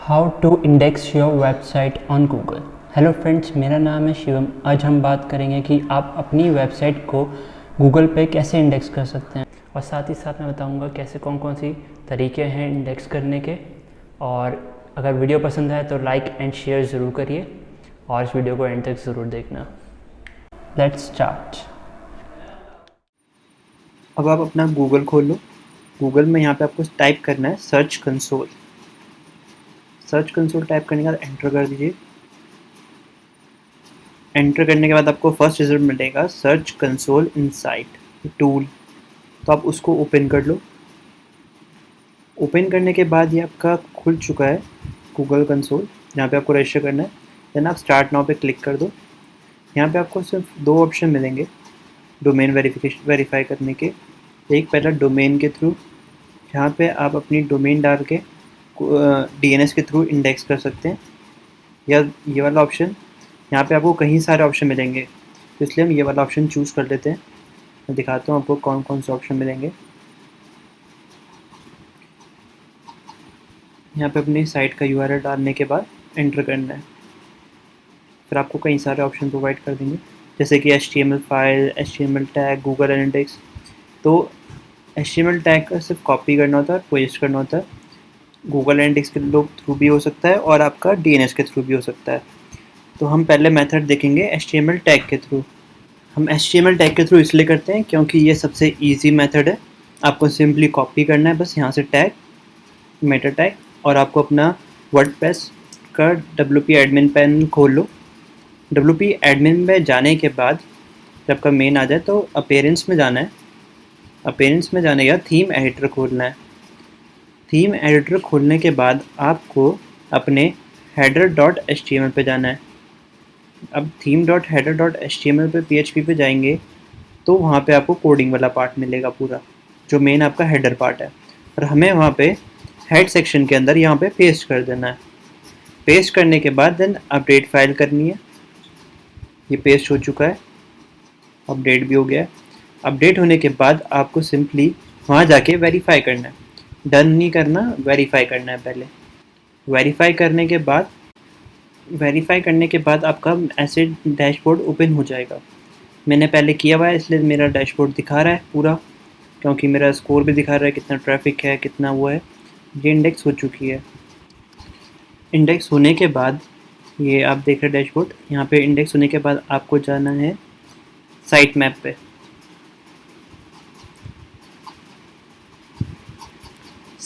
How to index your website on Google hello friends मेरा नाम है शिवम। आज हम बात करेंगे कि आप अपनी वेबसाइट को गूगल पे कैसे इंडेक्स कर सकते हैं। और साथ ही साथ मैं बताऊँगा कैसे कौन कौन सी तरीके हैं इंडेक्स करने के। और अगर वीडियो पसंद आए तो लाइक एंड शेयर ज़रूर करिए। और इस वीडियो को एंड तक ज़रूर देखना। लेट्स स्टार्ट अब आप अपना गूगल खोल गूगल में यहाँ पे आपको टाइप करना है search console search console type करने के बाद एंटर कर दीजिए। एंटर करने के बाद आपको फ़र्स्ट रिज़ल्ट मिलेगा सर्च कंसोल इनसाइट टूल तो आप उसको ओपन कर लो। ओपन करने के बाद ये आपका खुल चुका है गूगल कंसोल यहाँ पे आपको रजिस्टर करना है। देन आप स्टार्ट नाउ पे क्लिक कर दो। यहाँ पे आपको सिर्फ़ दो ऑप्शन मिलेंगे डोमेन वेरिफिकेशन वेरीफाई करने के। एक पहला डोमेन के थ्रू जहाँ पे आप अपनी डोमेन डाल के डीएनएस के थ्रू इंडेक्स कर सकते हैं। या ये वाला ऑप्शन यहाँ पे आपको कहीं सारे ऑप्शन मिलेंगे। तो इसलिए हम ये वाला ऑप्शन चूज़ कर लेते हैं। मैं दिखाता हूँ आपको कौन कौन से ऑप्शन मिलेंगे। यहाँ पे अपनी साइट का यूआरएल डालने के बाद एंटर करना है। फिर आपको कई सारे ऑप्शन प्रोवाइड कर देंगे। जैसे कि HTML file HTML tag Google analytics तो एचटीएमएल टैग का सिर्फ़ कॉपी करना होता है पेस्ट करना होता है। गूगल एनालिटिक्स के थ्रू भी हो सकता है और आपका डीएनएस के थ्रू भी हो सकता है। तो हम पहले मेथड देखेंगे एच टैग के थ्रू हम एच टैग के थ्रू इसलिए करते हैं क्योंकि ये सबसे ईजी मेथड है। आपको सिंपली कॉपी करना है, बस यहाँ से टैग मेटर टैग और आपको अपना वर्ड का डब्ल्यू पी एडमिन पेन खोल लो। डब्ल्यू पी एडमिन में जाने के बाद जब आपका मेन आ जाए तो अपेरेंस में जाना है। अपेरेंस में जाने के थीम एडिटर खोलना है। थीम एडिटर खोलने के बाद आपको अपने header dot H T M L पर जाना है। अब theme dot header dot H T M L पर पी एच पी पर जाएँगे तो वहाँ पे आपको कोडिंग वाला पार्ट मिलेगा पूरा, जो मेन आपका हेडर पार्ट है। और हमें वहाँ पे हेड सेक्शन के अंदर यहाँ पे पेस्ट कर देना है। पेस्ट करने के बाद देन अपडेट फ़ाइल करनी है। ये पेस्ट हो चुका है। अपडेट भी हो गया है। अपडेट होने के बाद आपको सिंपली वहाँ जाके वेरीफाई करना है। डन नहीं करना वेरीफाई करना है पहले। वेरीफाई करने के बाद वेरीफाई करने के बाद आपका ऐसे डैशबोर्ड ओपन हो जाएगा। मैंने पहले किया हुआ है, इसलिए मेरा डैशबोर्ड दिखा रहा है पूरा, क्योंकि मेरा स्कोर भी दिखा रहा है कितना ट्रैफ़िक है, कितना वो है। ये इंडेक्स हो चुकी है। इंडेक्स होने के बाद, ये आप देख रहे डैशबोर्ड यहाँ पे इंडेक्स होने के बाद आपको जाना है साइट मैप पे।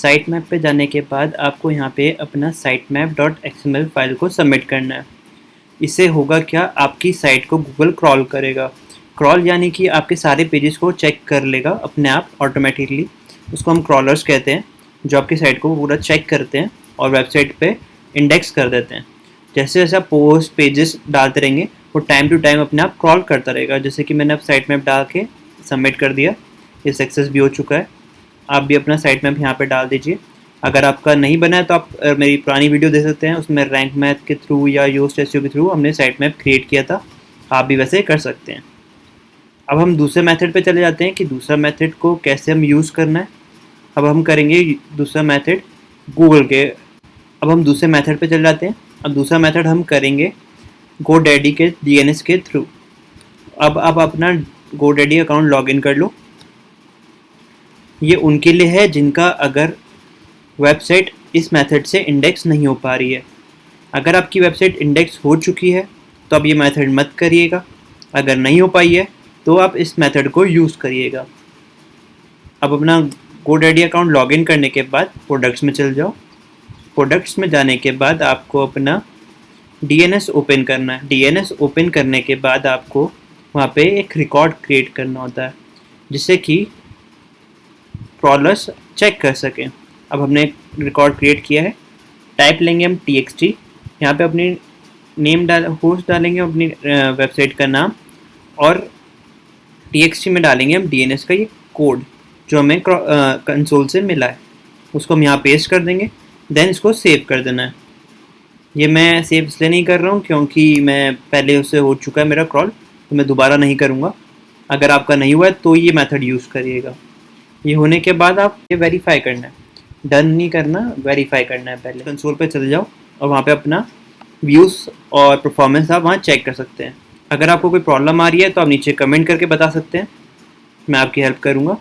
साइट मैप पे जाने के बाद आपको यहाँ पे अपना site map dot XML file को सबमिट करना है। इससे होगा क्या? आपकी साइट को गूगल क्रॉल करेगा। क्रॉल यानी कि आपके सारे पेजेस को चेक कर लेगा अपने आप ऑटोमेटिकली उसको हम क्रॉलर्स कहते हैं, जो आपकी साइट को पूरा चेक करते हैं और वेबसाइट पे इंडेक्स कर देते हैं। जैसे जैसे आप पोस्ट पेजेस डालते रहेंगे, वो टाइम टू टाइम अपने आप क्रॉल करता रहेगा। जैसे कि मैंने अब साइट मैप डाल के सबमिट कर दिया, ये सक्सेस भी हो चुका है। आप भी अपना साइट मैप यहाँ पर डाल दीजिए। अगर आपका नहीं बना है तो आप मेरी पुरानी वीडियो दे सकते हैं। उसमें रैंक मैथ के थ्रू या यूज़ टेस्ट के थ्रू हमने साइट मैप क्रिएट किया था। आप भी वैसे कर सकते हैं। अब हम दूसरे मेथड पे चले जाते हैं कि दूसरा मेथड को कैसे हम यूज़ करना है। अब हम करेंगे दूसरा मेथड गूगल के। अब हम दूसरे मेथड पे चले जाते हैं। अब दूसरा मेथड हम करेंगे गो डैडी के डीएनएस के थ्रू अब आप अपना गो डैडी अकाउंट लॉगिन कर लो। ये उनके लिए है जिनका अगर वेबसाइट इस मेथड से इंडेक्स नहीं हो पा रही है। अगर आपकी वेबसाइट इंडेक्स हो चुकी है तो आप ये मेथड मत करिएगा। अगर नहीं हो पाई है तो आप इस मेथड को यूज़ करिएगा। अब अपना गोडेडी अकाउंट लॉगिन करने के बाद प्रोडक्ट्स में चल जाओ। प्रोडक्ट्स में जाने के बाद आपको अपना डीएनएस ओपन करना है। डीएनएस ओपन करने के बाद आपको वहाँ पे एक रिकॉर्ड क्रिएट करना होता है, जिससे कि क्रॉलर्स चेक कर सकें। अब हमने रिकॉर्ड क्रिएट किया है। टाइप लेंगे हम टी एक्स टी यहाँ पर अपनी नेम डाल होस्ट डालेंगे, अपनी वेबसाइट का नाम। और टी में डालेंगे हम डी एन एस का ये कोड जो हमें कंसोल से मिला है। उसको हम यहाँ पेस्ट कर देंगे। देन इसको सेव कर देना है। ये मैं सेव इसलिए नहीं कर रहा हूँ, क्योंकि मैं पहले उससे हो चुका है मेरा क्रॉल तो मैं दोबारा नहीं करूँगा। अगर आपका नहीं हुआ है तो ये मेथड यूज़ करिएगा। ये होने के बाद आप ये वेरीफाई करना है। डन नहीं करना वेरीफाई करना है पहले। कंसोल पे चले जाओ और वहाँ पे अपना व्यूज़ और परफॉर्मेंस आप वहाँ चेक कर सकते हैं। अगर आपको कोई प्रॉब्लम आ रही है तो आप नीचे कमेंट करके बता सकते हैं। मैं आपकी हेल्प करूँगा।